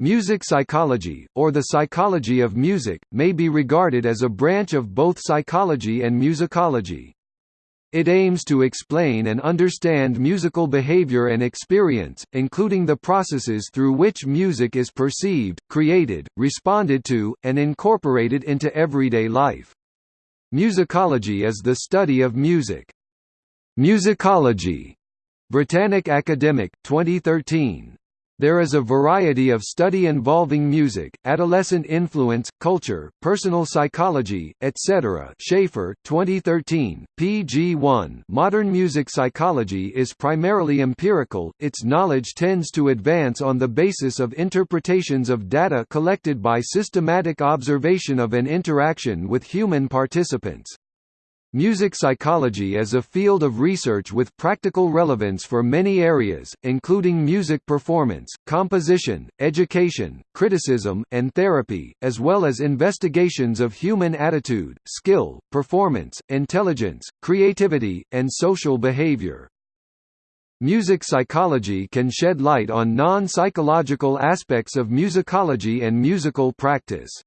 Music psychology, or the psychology of music, may be regarded as a branch of both psychology and musicology. It aims to explain and understand musical behavior and experience, including the processes through which music is perceived, created, responded to, and incorporated into everyday life. Musicology is the study of music. Musicology. Britannica Academic, 2013. There is a variety of study involving music, adolescent influence, culture, personal psychology, etc. Schaefer, 2013, pg 1. Modern music psychology is primarily empirical. Its knowledge tends to advance on the basis of interpretations of data collected by systematic observation of an interaction with human participants. Music psychology is a field of research with practical relevance for many areas, including music performance, composition, education, criticism, and therapy, as well as investigations of human attitude, skill, performance, intelligence, creativity, and social behavior. Music psychology can shed light on non-psychological aspects of musicology and musical practice.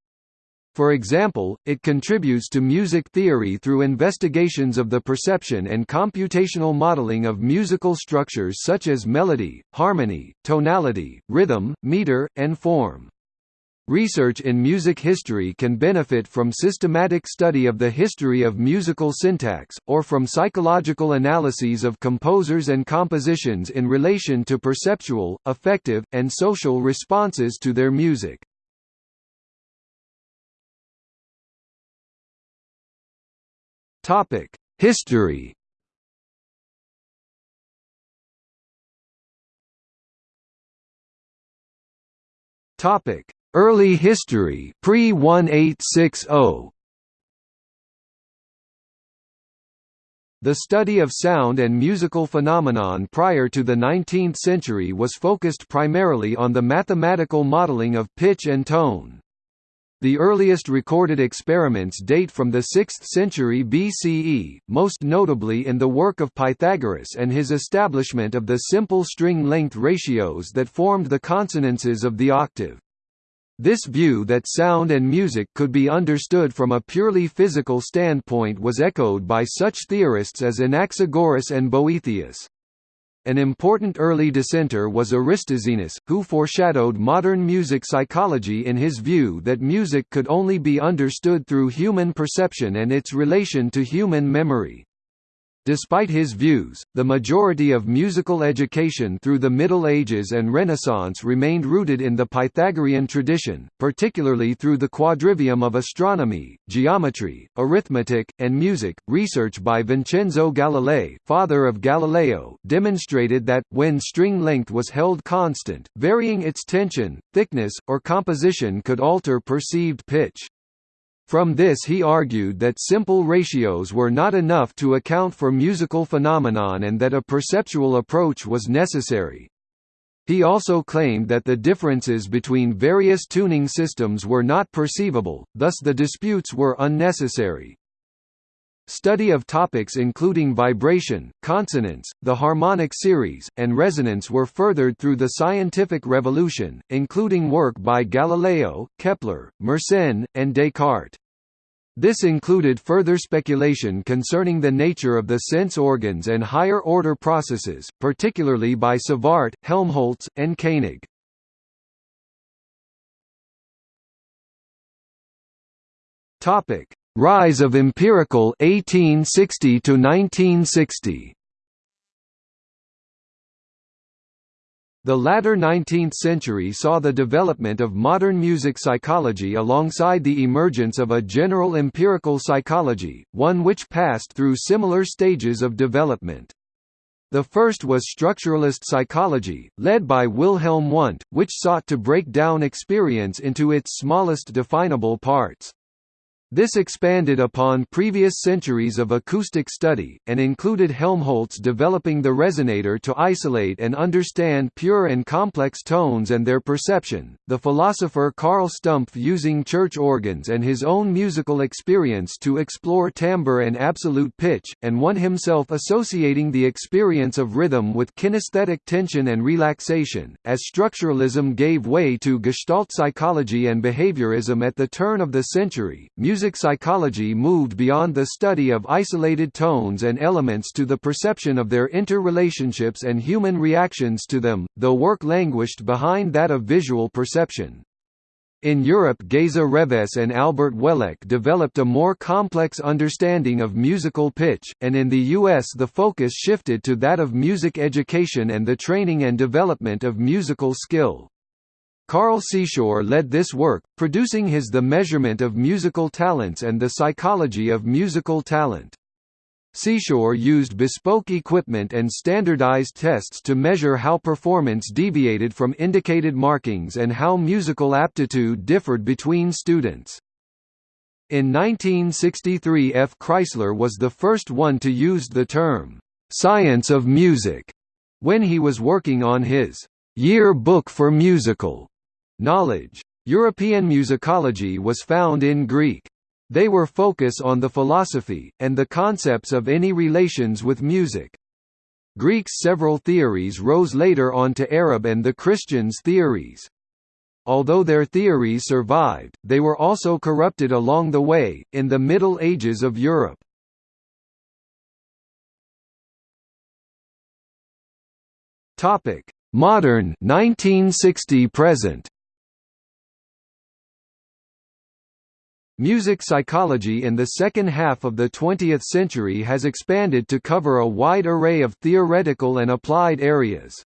For example, it contributes to music theory through investigations of the perception and computational modeling of musical structures such as melody, harmony, tonality, rhythm, meter, and form. Research in music history can benefit from systematic study of the history of musical syntax, or from psychological analyses of composers and compositions in relation to perceptual, affective, and social responses to their music. Topic: History. Topic: Early history pre-1860. The study of sound and musical phenomenon prior to the 19th century was focused primarily on the mathematical modeling of pitch and tone. The earliest recorded experiments date from the 6th century BCE, most notably in the work of Pythagoras and his establishment of the simple string length ratios that formed the consonances of the octave. This view that sound and music could be understood from a purely physical standpoint was echoed by such theorists as Anaxagoras and Boethius. An important early dissenter was Aristoxenus, who foreshadowed modern music psychology in his view that music could only be understood through human perception and its relation to human memory. Despite his views, the majority of musical education through the Middle Ages and Renaissance remained rooted in the Pythagorean tradition, particularly through the quadrivium of astronomy, geometry, arithmetic, and music. Research by Vincenzo Galilei, father of Galileo, demonstrated that, when string length was held constant, varying its tension, thickness, or composition could alter perceived pitch. From this he argued that simple ratios were not enough to account for musical phenomenon and that a perceptual approach was necessary. He also claimed that the differences between various tuning systems were not perceivable, thus the disputes were unnecessary. Study of topics including vibration, consonance, the harmonic series, and resonance were furthered through the scientific revolution, including work by Galileo, Kepler, Mersenne, and Descartes. This included further speculation concerning the nature of the sense organs and higher-order processes, particularly by Savart, Helmholtz, and Koenig. Rise of empirical 1860 to 1960. The latter 19th century saw the development of modern music psychology alongside the emergence of a general empirical psychology, one which passed through similar stages of development. The first was structuralist psychology, led by Wilhelm Wundt, which sought to break down experience into its smallest definable parts. This expanded upon previous centuries of acoustic study, and included Helmholtz developing the resonator to isolate and understand pure and complex tones and their perception, the philosopher Carl Stumpf using church organs and his own musical experience to explore timbre and absolute pitch, and Wundt himself associating the experience of rhythm with kinesthetic tension and relaxation. As structuralism gave way to Gestalt psychology and behaviorism at the turn of the century, music Music psychology moved beyond the study of isolated tones and elements to the perception of their interrelationships and human reactions to them, though work languished behind that of visual perception. In Europe Geza Révész and Albert Wellek developed a more complex understanding of musical pitch, and in the US the focus shifted to that of music education and the training and development of musical skill. Carl Seashore led this work, producing his The Measurement of Musical Talents and the Psychology of Musical Talent. Seashore used bespoke equipment and standardized tests to measure how performance deviated from indicated markings and how musical aptitude differed between students. In 1963 F. Chrysander was the first one to use the term, "'science of music' when he was working on his "'Year Book for Musical' Knowledge. European musicology was found in Greek. They were focus on the philosophy, and the concepts of any relations with music. Greeks' several theories rose later on to Arab and the Christians' theories. Although their theories survived, they were also corrupted along the way, in the Middle Ages of Europe. Modern 1960 present Music psychology in the second half of the 20th century has expanded to cover a wide array of theoretical and applied areas.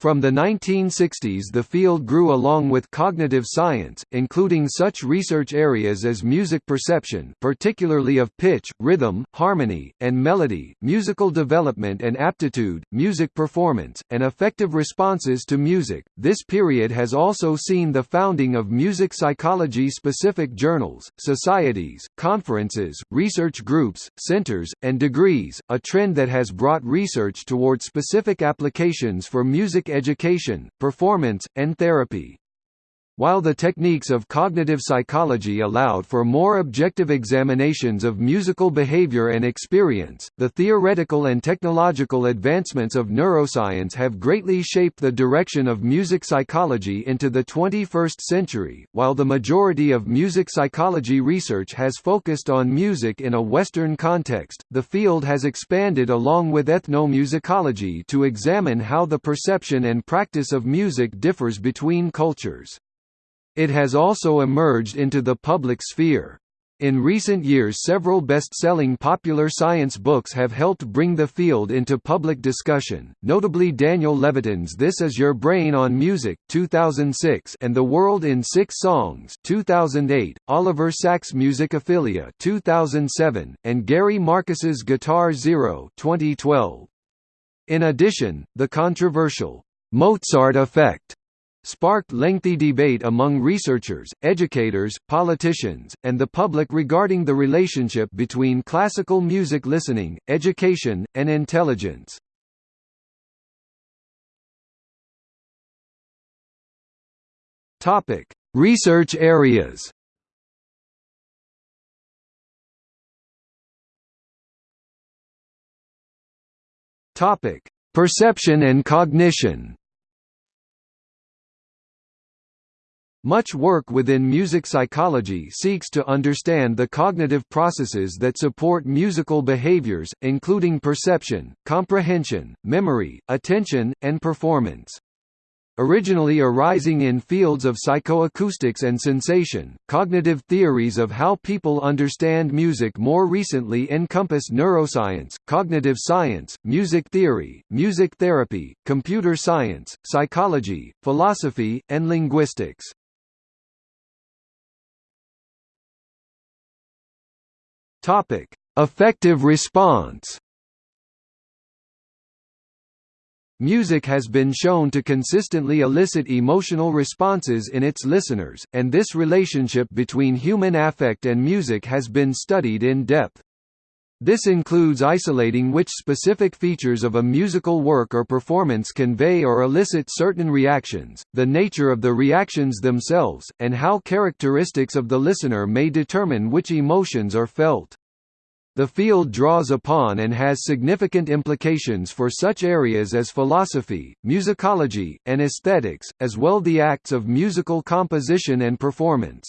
From the 1960s the field grew along with cognitive science, including such research areas as music perception particularly of pitch, rhythm, harmony, and melody, musical development and aptitude, music performance, and affective responses to music. This period has also seen the founding of music psychology-specific journals, societies, conferences, research groups, centers, and degrees, a trend that has brought research toward specific applications for music education, performance, and therapy. While the techniques of cognitive psychology allowed for more objective examinations of musical behavior and experience, the theoretical and technological advancements of neuroscience have greatly shaped the direction of music psychology into the 21st century. While the majority of music psychology research has focused on music in a Western context, the field has expanded along with ethnomusicology to examine how the perception and practice of music differs between cultures. It has also emerged into the public sphere. In recent years several best-selling popular science books have helped bring the field into public discussion, notably Daniel Levitin's This Is Your Brain on Music 2006 and The World in Six Songs 2008, Oliver Sacks' Musicophilia 2007, and Gary Marcus's Guitar Zero 2012. In addition, the controversial Mozart effect sparked lengthy debate among researchers, educators, politicians, and the public regarding the relationship between classical music listening, education, and intelligence. Topic: Research areas Topic: Perception and cognition Much work within music psychology seeks to understand the cognitive processes that support musical behaviors, including perception, comprehension, memory, attention, and performance. Originally arising in fields of psychoacoustics and sensation, cognitive theories of how people understand music more recently encompass neuroscience, cognitive science, music theory, music therapy, computer science, psychology, philosophy, and linguistics. Topic: Affective response. Music has been shown to consistently elicit emotional responses in its listeners, and this relationship between human affect and music has been studied in depth. This includes isolating which specific features of a musical work or performance convey or elicit certain reactions, the nature of the reactions themselves, and how characteristics of the listener may determine which emotions are felt. The field draws upon and has significant implications for such areas as philosophy, musicology, and aesthetics, as well the acts of musical composition and performance.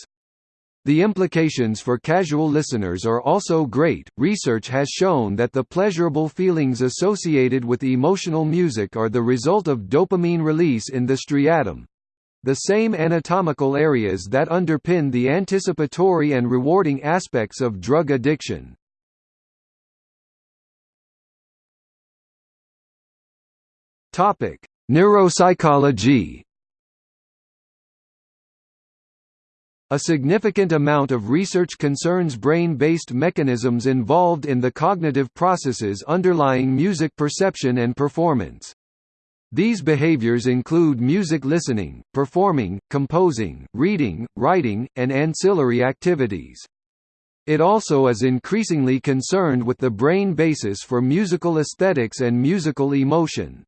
The implications for casual listeners are also great. Research has shown that the pleasurable feelings associated with emotional music are the result of dopamine release in the striatum the same anatomical areas that underpin the anticipatory and rewarding aspects of drug addiction. Topic: Neuropsychology. A significant amount of research concerns brain-based mechanisms involved in the cognitive processes underlying music perception and performance. These behaviors include music listening, performing, composing, reading, writing, and ancillary activities. It also is increasingly concerned with the brain basis for musical aesthetics and musical emotion.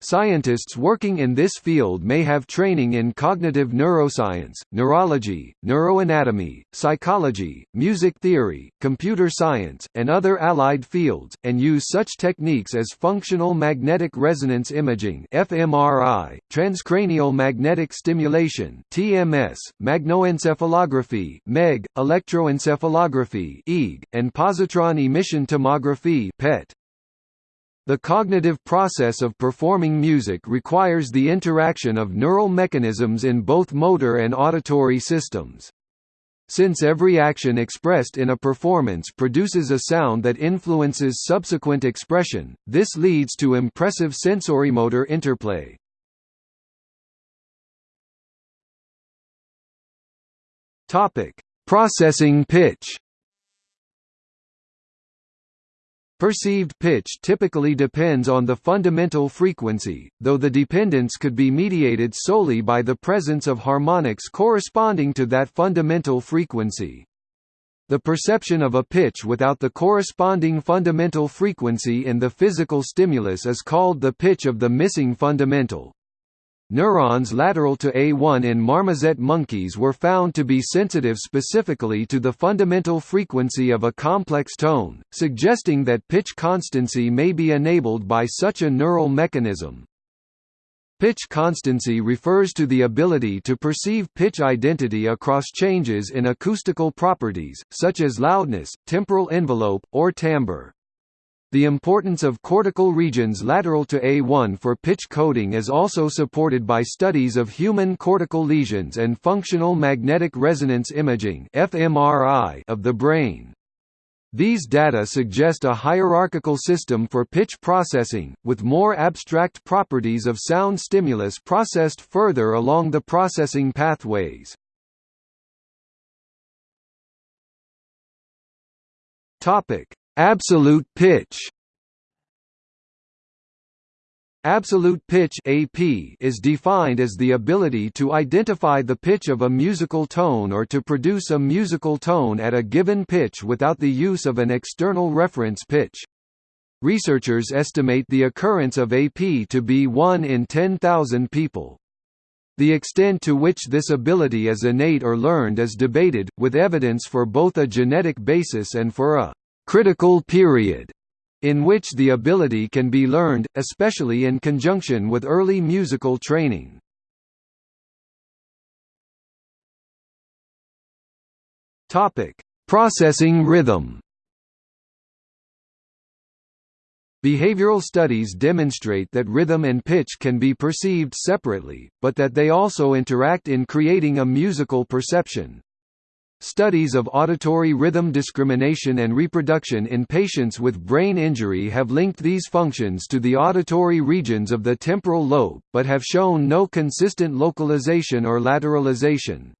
Scientists working in this field may have training in cognitive neuroscience, neurology, neuroanatomy, psychology, music theory, computer science, and other allied fields, and use such techniques as functional magnetic resonance imaging (fMRI), transcranial magnetic stimulation (TMS), magnetoencephalography (MEG), electroencephalography (EEG), and positron emission tomography (PET). The cognitive process of performing music requires the interaction of neural mechanisms in both motor and auditory systems. Since every action expressed in a performance produces a sound that influences subsequent expression, this leads to impressive sensorimotor interplay. Processing pitch Perceived pitch typically depends on the fundamental frequency, though the dependence could be mediated solely by the presence of harmonics corresponding to that fundamental frequency. The perception of a pitch without the corresponding fundamental frequency in the physical stimulus is called the pitch of the missing fundamental. Neurons lateral to A1 in marmoset monkeys were found to be sensitive specifically to the fundamental frequency of a complex tone, suggesting that pitch constancy may be enabled by such a neural mechanism. Pitch constancy refers to the ability to perceive pitch identity across changes in acoustical properties, such as loudness, temporal envelope, or timbre. The importance of cortical regions lateral to A1 for pitch coding is also supported by studies of human cortical lesions and functional magnetic resonance imaging (fMRI) of the brain. These data suggest a hierarchical system for pitch processing, with more abstract properties of sound stimulus processed further along the processing pathways. Topic: Absolute pitch Absolute pitch AP is defined as the ability to identify the pitch of a musical tone or to produce a musical tone at a given pitch without the use of an external reference pitch. Researchers estimate the occurrence of AP to be 1 in 10,000 people. The extent to which this ability is innate or learned is debated, with evidence for both a genetic basis and for a critical period in which the ability can be learned, especially in conjunction with early musical training. Processing rhythm. Behavioral studies demonstrate that rhythm and pitch can be perceived separately, but that they also interact in creating a musical perception. Studies of auditory rhythm discrimination and reproduction in patients with brain injury have linked these functions to the auditory regions of the temporal lobe, but have shown no consistent localization or lateralization.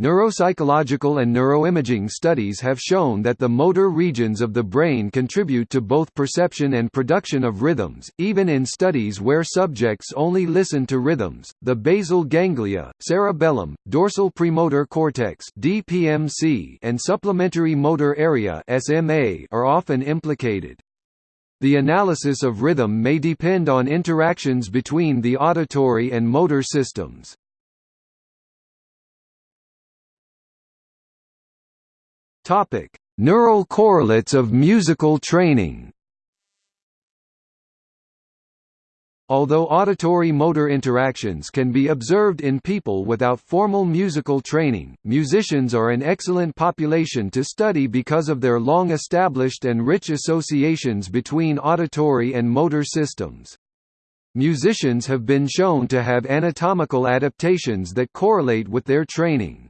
Neuropsychological and neuroimaging studies have shown that the motor regions of the brain contribute to both perception and production of rhythms, even in studies where subjects only listen to rhythms. The basal ganglia, cerebellum, dorsal premotor cortex (DPMC), and supplementary motor area (SMA) are often implicated. The analysis of rhythm may depend on interactions between the auditory and motor systems. Topic: Neural correlates of musical training. Although auditory-motor interactions can be observed in people without formal musical training, musicians are an excellent population to study because of their long-established and rich associations between auditory and motor systems. Musicians have been shown to have anatomical adaptations that correlate with their training.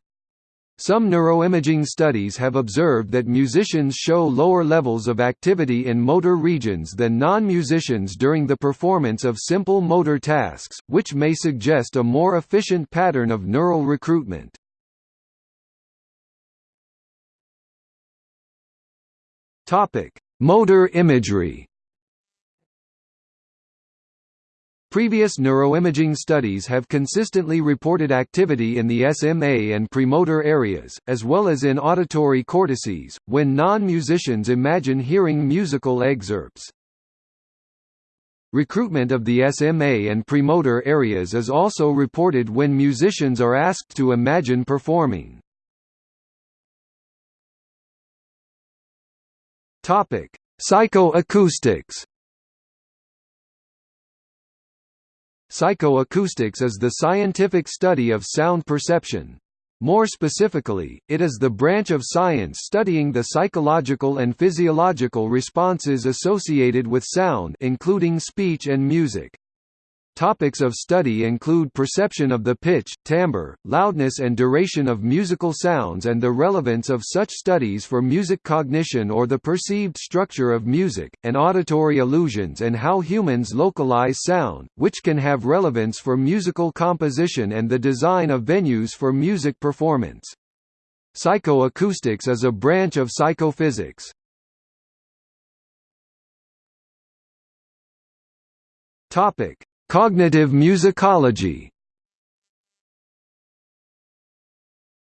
Some neuroimaging studies have observed that musicians show lower levels of activity in motor regions than non-musicians during the performance of simple motor tasks, which may suggest a more efficient pattern of neural recruitment. Motor imagery Previous neuroimaging studies have consistently reported activity in the SMA and premotor areas, as well as in auditory cortices, when non-musicians imagine hearing musical excerpts. Recruitment of the SMA and premotor areas is also reported when musicians are asked to imagine performing. Psychoacoustics Psychoacoustics is the scientific study of sound perception. More specifically, it is the branch of science studying the psychological and physiological responses associated with sound including speech and music. Topics of study include perception of the pitch, timbre, loudness and duration of musical sounds and the relevance of such studies for music cognition or the perceived structure of music, and auditory illusions and how humans localize sound, which can have relevance for musical composition and the design of venues for music performance. Psychoacoustics is a branch of psychophysics. Topic Cognitive musicology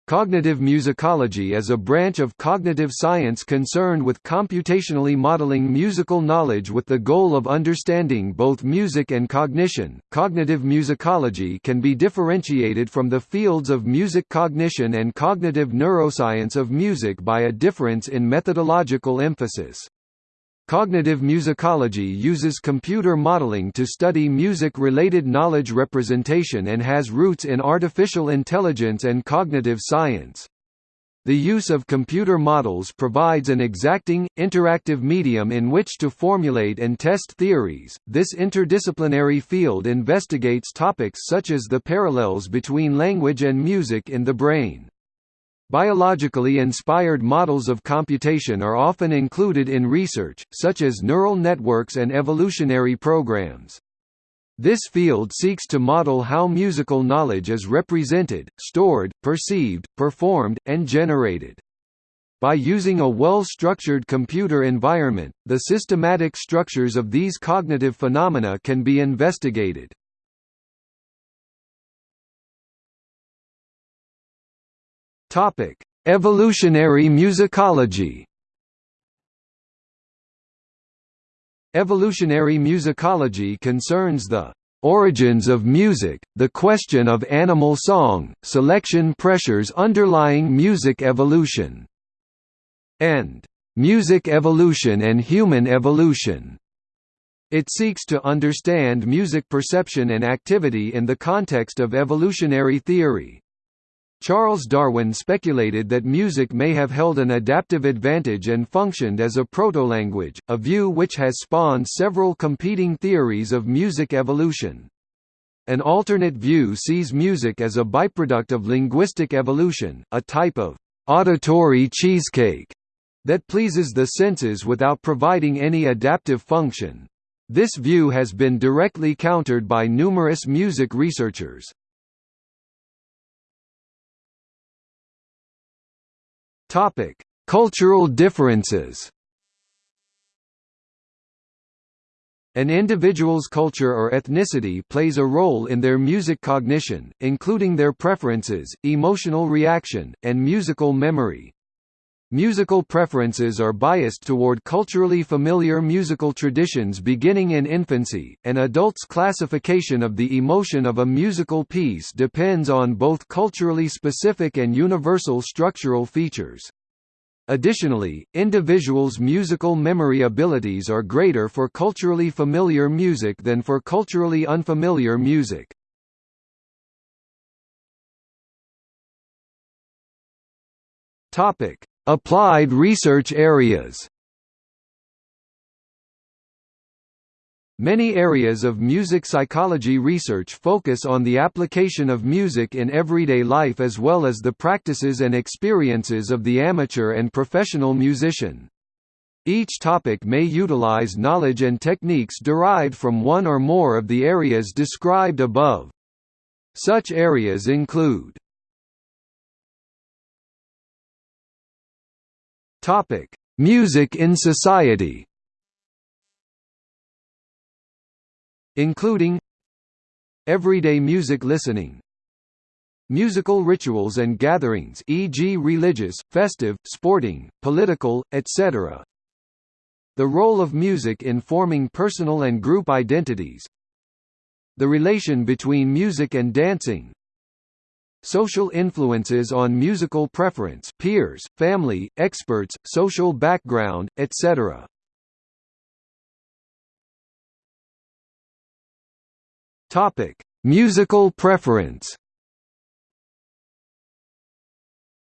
Cognitive musicology is a branch of cognitive science concerned with computationally modeling musical knowledge with the goal of understanding both music and cognition. Cognitive musicology can be differentiated from the fields of music cognition and cognitive neuroscience of music by a difference in methodological emphasis. Cognitive musicology uses computer modeling to study music-related knowledge representation and has roots in artificial intelligence and cognitive science. The use of computer models provides an exacting, interactive medium in which to formulate and test theories. This interdisciplinary field investigates topics such as the parallels between language and music in the brain. Biologically inspired models of computation are often included in research, such as neural networks and evolutionary programs. This field seeks to model how musical knowledge is represented, stored, perceived, performed, and generated. By using a well-structured computer environment, the systematic structures of these cognitive phenomena can be investigated. Topic: Evolutionary musicology. Evolutionary musicology concerns the origins of music, the question of animal song, selection pressures underlying music evolution, and music evolution and human evolution. It seeks to understand music perception and activity in the context of evolutionary theory. Charles Darwin speculated that music may have held an adaptive advantage and functioned as a proto-language, a view which has spawned several competing theories of music evolution. An alternate view sees music as a byproduct of linguistic evolution, a type of auditory cheesecake that pleases the senses without providing any adaptive function. This view has been directly countered by numerous music researchers. Topic: Cultural differences. An individual's culture or ethnicity plays a role in their music cognition, including their preferences, emotional reaction, and musical memory. Musical preferences are biased toward culturally familiar musical traditions beginning in infancy. An adult's classification of the emotion of a musical piece depends on both culturally specific and universal structural features. Additionally, individuals' musical memory abilities are greater for culturally familiar music than for culturally unfamiliar music. Topic: Applied research areas Many areas of music psychology research focus on the application of music in everyday life as well as the practices and experiences of the amateur and professional musician. Each topic may utilize knowledge and techniques derived from one or more of the areas described above. Such areas include Topic: Music in society. Including Everyday music listening Musical rituals and gatherings e.g. religious, festive, sporting, political, etc. The role of music in forming personal and group identities The relation between music and dancing Social influences on musical preference peers, family, experts, social background, etc. Topic: Musical preference.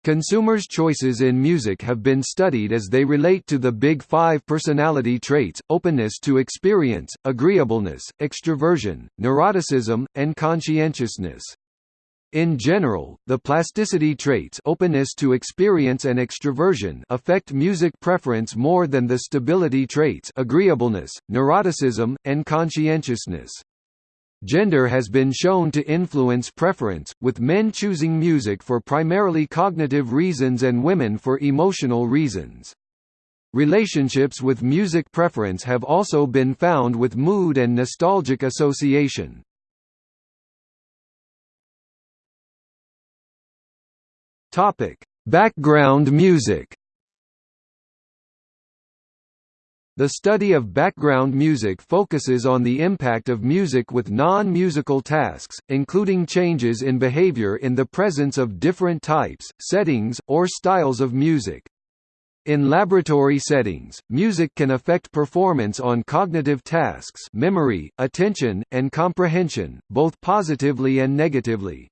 Consumers' choices in music have been studied as they relate to the Big Five personality traits, openness to experience, agreeableness, extroversion, neuroticism, and conscientiousness. In general, the plasticity traits openness to experience and extroversion affect music preference more than the stability traits agreeableness, neuroticism, and conscientiousness. Gender has been shown to influence preference, with men choosing music for primarily cognitive reasons and women for emotional reasons. Relationships with music preference have also been found with mood and nostalgic association. Topic: Background music. The study of background music focuses on the impact of music with non-musical tasks, including changes in behavior in the presence of different types, settings, or styles of music. In laboratory settings, music can affect performance on cognitive tasks memory, attention, and comprehension, both positively and negatively.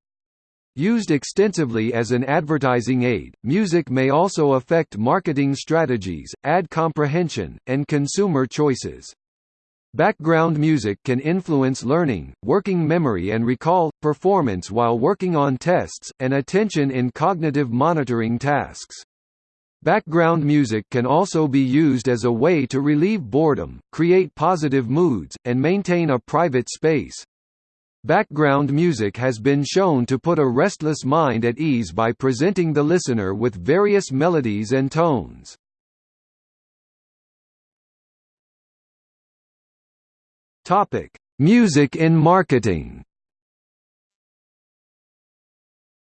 Used extensively as an advertising aid, music may also affect marketing strategies, ad comprehension, and consumer choices. Background music can influence learning, working memory and recall, performance while working on tests, and attention in cognitive monitoring tasks. Background music can also be used as a way to relieve boredom, create positive moods, and maintain a private space. Background music has been shown to put a restless mind at ease by presenting the listener with various melodies and tones. Topic: Music in marketing.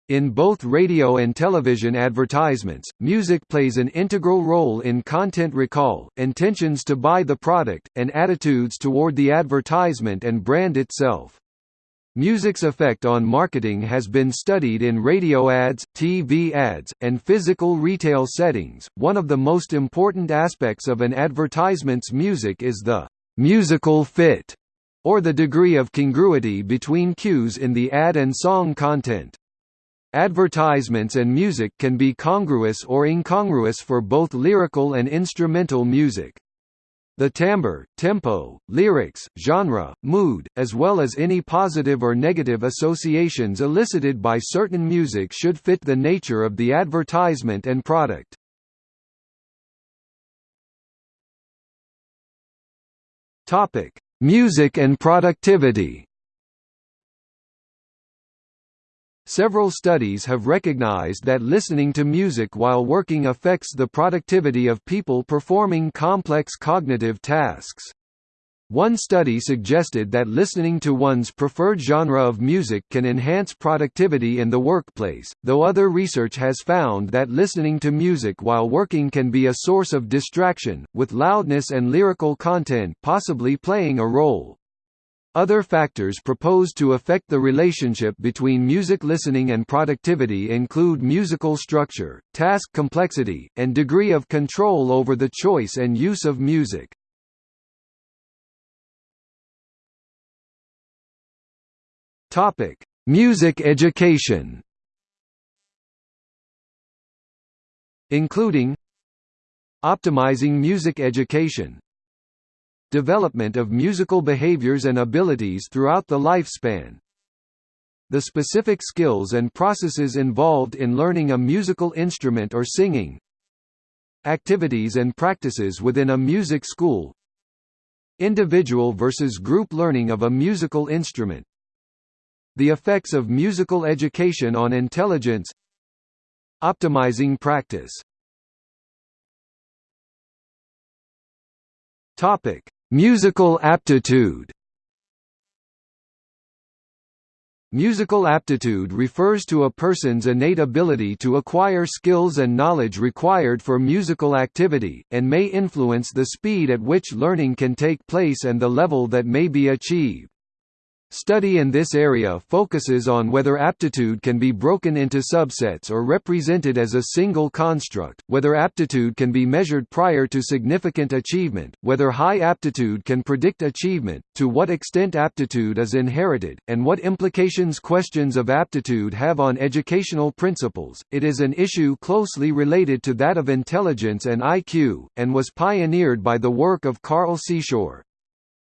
In both radio and television advertisements, music plays an integral role in content recall, intentions to buy the product, and attitudes toward the advertisement and brand itself. Music's effect on marketing has been studied in radio ads, TV ads, and physical retail settings. One of the most important aspects of an advertisement's music is the musical fit, or the degree of congruity between cues in the ad and song content. Advertisements and music can be congruous or incongruous for both lyrical and instrumental music. The timbre, tempo, lyrics, genre, mood, as well as any positive or negative associations elicited by certain music should fit the nature of the advertisement and product. Topic: Music and productivity. Several studies have recognized that listening to music while working affects the productivity of people performing complex cognitive tasks. One study suggested that listening to one's preferred genre of music can enhance productivity in the workplace, though other research has found that listening to music while working can be a source of distraction, with loudness and lyrical content possibly playing a role. Other factors proposed to affect the relationship between music listening and productivity include musical structure, task complexity, and degree of control over the choice and use of music. Topic: Music education. Including Optimizing music education Development of musical behaviors and abilities throughout the lifespan. The specific skills and processes involved in learning a musical instrument or singing. Activities and practices within a music school. Individual versus group learning of a musical instrument. The effects of musical education on intelligence. Optimizing practice. Topic Musical aptitude Musical aptitude refers to a person's innate ability to acquire skills and knowledge required for musical activity, and may influence the speed at which learning can take place and the level that may be achieved. Study in this area focuses on whether aptitude can be broken into subsets or represented as a single construct, whether aptitude can be measured prior to significant achievement, whether high aptitude can predict achievement, to what extent aptitude is inherited, and what implications questions of aptitude have on educational principles. It is an issue closely related to that of intelligence and IQ, and was pioneered by the work of Carl Seashore.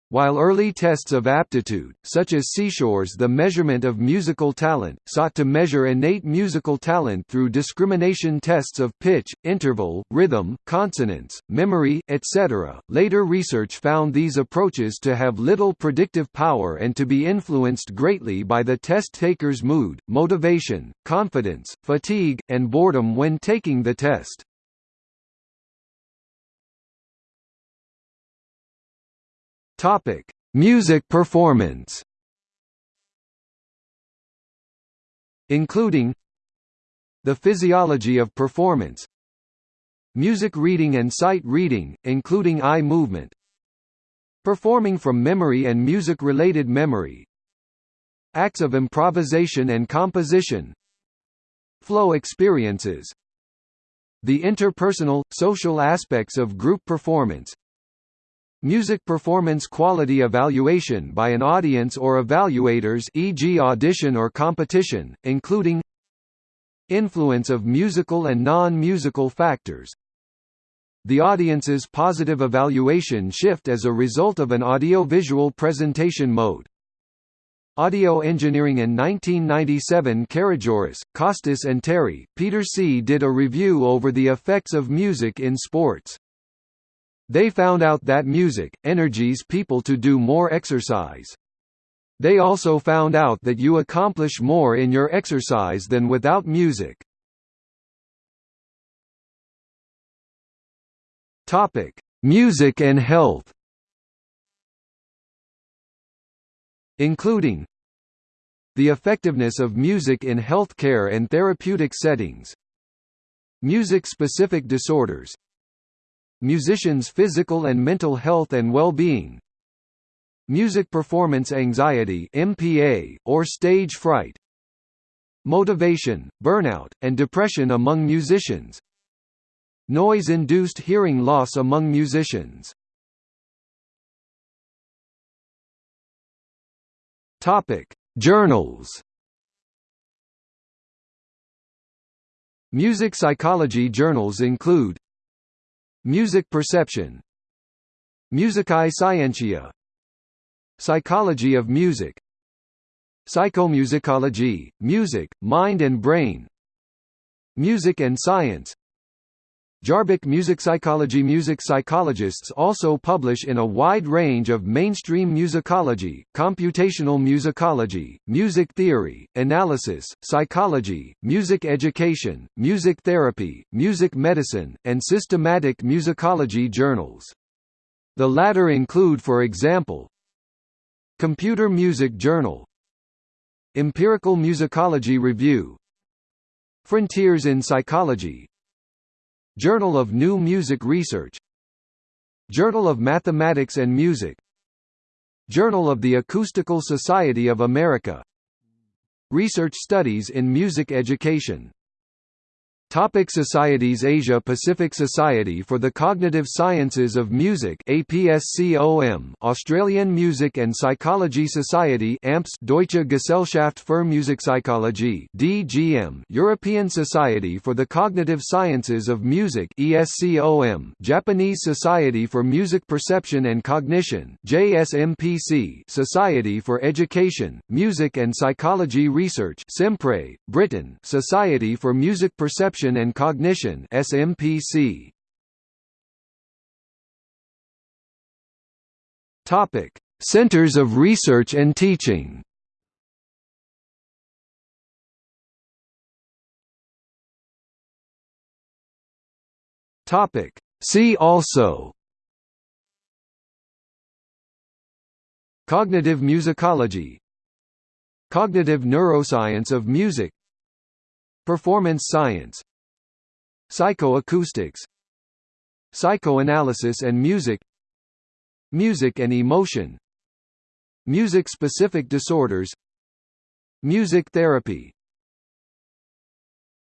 While early tests of aptitude, such as Seashore's The Measurement of Musical Talent, sought to measure innate musical talent through discrimination tests of pitch, interval, rhythm, consonance, memory, etc., later research found these approaches to have little predictive power and to be influenced greatly by the test taker's mood, motivation, confidence, fatigue, and boredom when taking the test. Topic: Music performance. Including the physiology of performance, music reading and sight reading, including eye movement, performing from memory and music-related memory, acts of improvisation and composition, flow experiences, the interpersonal, social aspects of group performance, Music performance quality evaluation by an audience or evaluators e.g. audition or competition, including Influence of musical and non-musical factors The audience's positive evaluation shift as a result of an audio-visual presentation mode. Audio engineering in 1997 Karageorghis, Costas and Terry, Peter C. did a review over the effects of music in sports. They found out that music, energies people to do more exercise. They also found out that you accomplish more in your exercise than without music. Topic: Music and health. Including the effectiveness of music in healthcare and therapeutic settings, music-specific disorders, Musicians' physical and mental health and well-being. Music performance anxiety MPA, or stage fright. Motivation, burnout, and depression among musicians. Noise-induced hearing loss among musicians. Topic: Journals. Music psychology journals include Music perception. Musicae scientiae. Psychology of music. Psychomusicology, music, mind and brain. Music and science Jahrbuch Musikpsychologie Music psychologists also publish in a wide range of mainstream musicology, computational musicology, music theory, analysis, psychology, music education, music therapy, music medicine, and systematic musicology journals. The latter include for example Computer Music Journal Empirical Musicology Review Frontiers in Psychology Journal of New Music Research. Journal of Mathematics and Music. Journal of the Acoustical Society of America. Research Studies in Music Education Topic Societies Asia Pacific Society for the Cognitive Sciences of Music APSCOM Australian Music and Psychology Society AMPS Deutsche Gesellschaft für Musikpsychologie DGM European Society for the Cognitive Sciences of Music ESCOM Japanese Society for Music Perception and Cognition JSMPC Society for Education, Music and Psychology Research SEMPRE Britain Society for Music Perception Perception and Cognition SMPC. Topic: Centers of Research and Teaching. Topic: See also. Cognitive musicology. Cognitive neuroscience of music. Performance science Psychoacoustics Psychoanalysis and music Music and emotion Music-specific disorders Music therapy